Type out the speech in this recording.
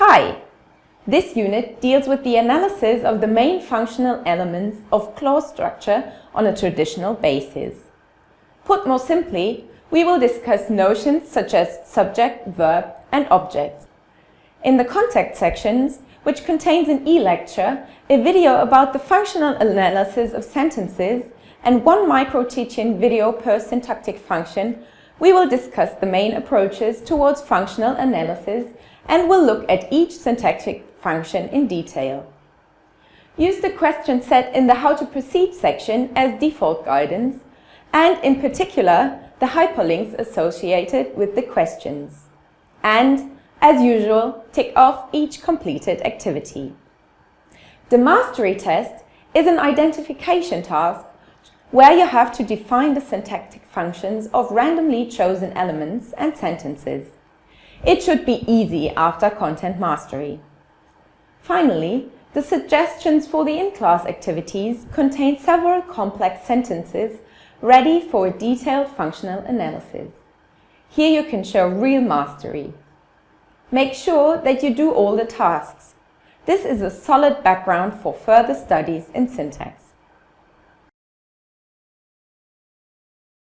Hi! This unit deals with the analysis of the main functional elements of clause structure on a traditional basis. Put more simply, we will discuss notions such as subject, verb and objects. In the contact sections, which contains an e-lecture, a video about the functional analysis of sentences and one micro-teaching video per syntactic function, we will discuss the main approaches towards functional analysis and will look at each syntactic function in detail. Use the question set in the How to Proceed section as default guidance and in particular the hyperlinks associated with the questions. And, as usual, tick off each completed activity. The mastery test is an identification task where you have to define the syntactic functions of randomly chosen elements and sentences. It should be easy after content mastery. Finally, the suggestions for the in-class activities contain several complex sentences ready for a detailed functional analysis. Here you can show real mastery. Make sure that you do all the tasks. This is a solid background for further studies in syntax.